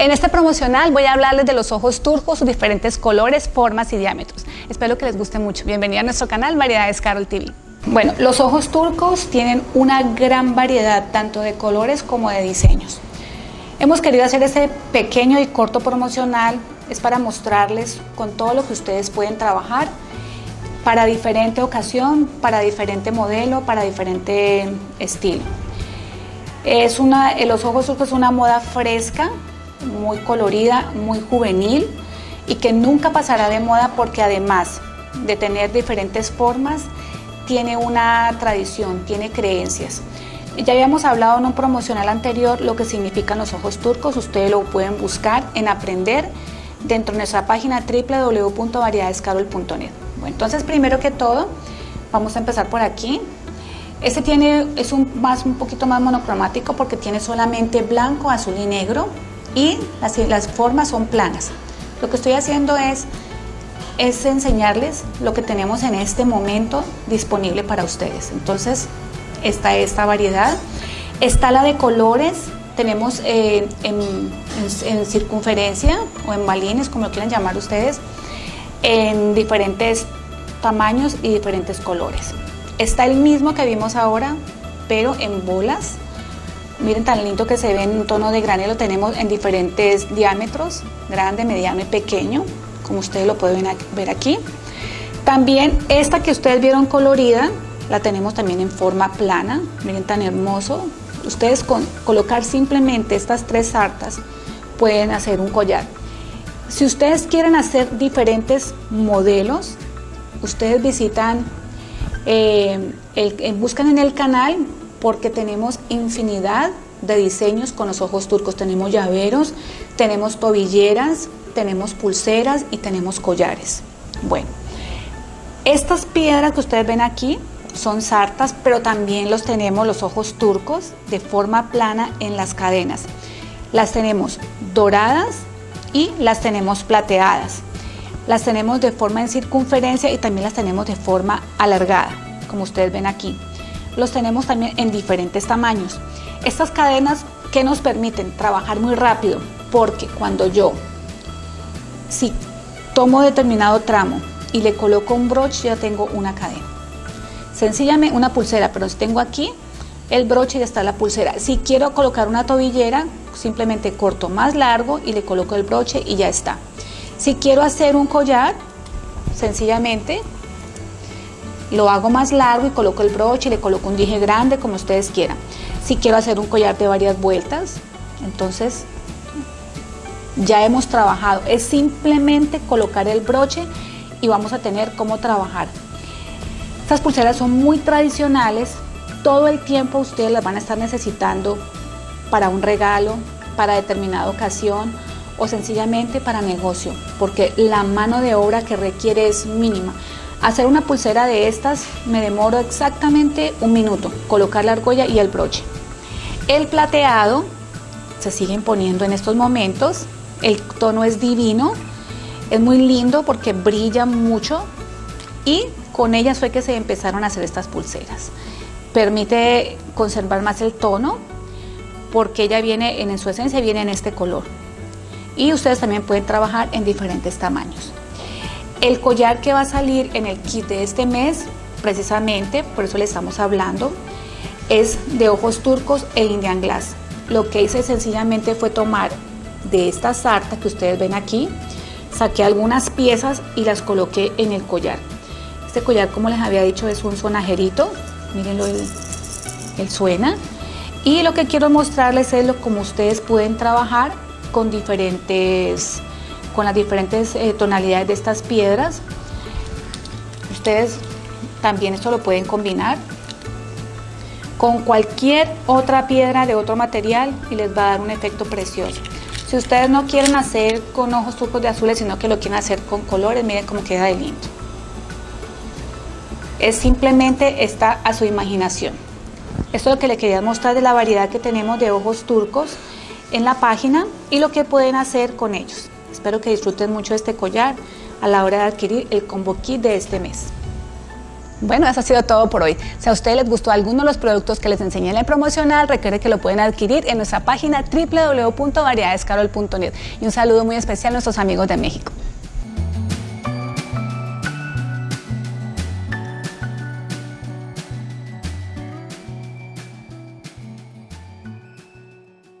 En este promocional voy a hablarles de los ojos turcos, sus diferentes colores, formas y diámetros. Espero que les guste mucho. Bienvenida a nuestro canal Variedades Carol TV. Bueno, los ojos turcos tienen una gran variedad tanto de colores como de diseños. Hemos querido hacer este pequeño y corto promocional, es para mostrarles con todo lo que ustedes pueden trabajar para diferente ocasión, para diferente modelo, para diferente estilo. Es una, los ojos turcos es una moda fresca, muy colorida, muy juvenil y que nunca pasará de moda porque además de tener diferentes formas, tiene una tradición, tiene creencias. Ya habíamos hablado en un promocional anterior lo que significan los ojos turcos, ustedes lo pueden buscar en aprender dentro de nuestra página www.variedadescarol.net. Bueno, entonces primero que todo, vamos a empezar por aquí. Este tiene, es un, más, un poquito más monocromático porque tiene solamente blanco, azul y negro y las, formas son planas. Lo que estoy haciendo es, es enseñarles lo que tenemos en este momento disponible para ustedes. Entonces, está esta variedad. Está la de colores, tenemos eh, en, en, circunferencia o en balines, como lo quieran llamar ustedes, en diferentes tamaños y diferentes colores. Está el mismo que vimos ahora, pero en bolas, Miren tan lindo que se ve en un tono de granelo, tenemos en diferentes diámetros, grande, mediano y pequeño, como ustedes lo pueden ver aquí. También esta que ustedes vieron colorida, la tenemos también en forma plana, miren tan hermoso. Ustedes con colocar simplemente estas tres sartas pueden hacer un collar. Si ustedes quieren hacer diferentes modelos, ustedes visitan, eh, buscan en el canal porque tenemos infinidad de diseños con los ojos turcos. Tenemos llaveros, tenemos tobilleras, tenemos pulseras y tenemos collares. Bueno, estas piedras que ustedes ven aquí son sartas, pero también los tenemos los ojos turcos de forma plana en las cadenas. Las tenemos doradas y las tenemos plateadas. Las tenemos de forma en circunferencia y también las tenemos de forma alargada, como ustedes ven aquí los tenemos también en diferentes tamaños. Estas cadenas que nos permiten trabajar muy rápido, porque cuando yo, si tomo determinado tramo y le coloco un broche, ya tengo una cadena. Sencillamente una pulsera, pero si tengo aquí el broche ya está la pulsera. Si quiero colocar una tobillera, simplemente corto más largo y le coloco el broche y ya está. Si quiero hacer un collar, sencillamente lo hago más largo y coloco el broche le coloco un dije grande como ustedes quieran. Si quiero hacer un collar de varias vueltas, entonces ya hemos trabajado. Es simplemente colocar el broche y vamos a tener cómo trabajar. Estas pulseras son muy tradicionales, todo el tiempo ustedes las van a estar necesitando para un regalo, para determinada ocasión o sencillamente para negocio, porque la mano de obra que requiere es mínima. Hacer una pulsera de estas me demoro exactamente un minuto, colocar la argolla y el broche. El plateado se sigue imponiendo en estos momentos, el tono es divino, es muy lindo porque brilla mucho y con ellas fue que se empezaron a hacer estas pulseras. Permite conservar más el tono porque ella viene en su esencia viene en este color. Y ustedes también pueden trabajar en diferentes tamaños. El collar que va a salir en el kit de este mes, precisamente, por eso le estamos hablando, es de ojos turcos e Indian Glass. Lo que hice sencillamente fue tomar de esta sarta que ustedes ven aquí, saqué algunas piezas y las coloqué en el collar. Este collar, como les había dicho, es un sonajerito, mírenlo, él, él suena. Y lo que quiero mostrarles es lo como ustedes pueden trabajar con diferentes con las diferentes eh, tonalidades de estas piedras. Ustedes también esto lo pueden combinar con cualquier otra piedra de otro material y les va a dar un efecto precioso. Si ustedes no quieren hacer con ojos turcos de azules, sino que lo quieren hacer con colores, miren cómo queda de lindo. Es simplemente está a su imaginación. Esto es lo que les quería mostrar de la variedad que tenemos de ojos turcos en la página y lo que pueden hacer con ellos. Espero que disfruten mucho este collar a la hora de adquirir el combo kit de este mes. Bueno, eso ha sido todo por hoy. Si a ustedes les gustó alguno de los productos que les enseñé en el promocional, recuerden que lo pueden adquirir en nuestra página www.variedadescarol.net. Y un saludo muy especial a nuestros amigos de México.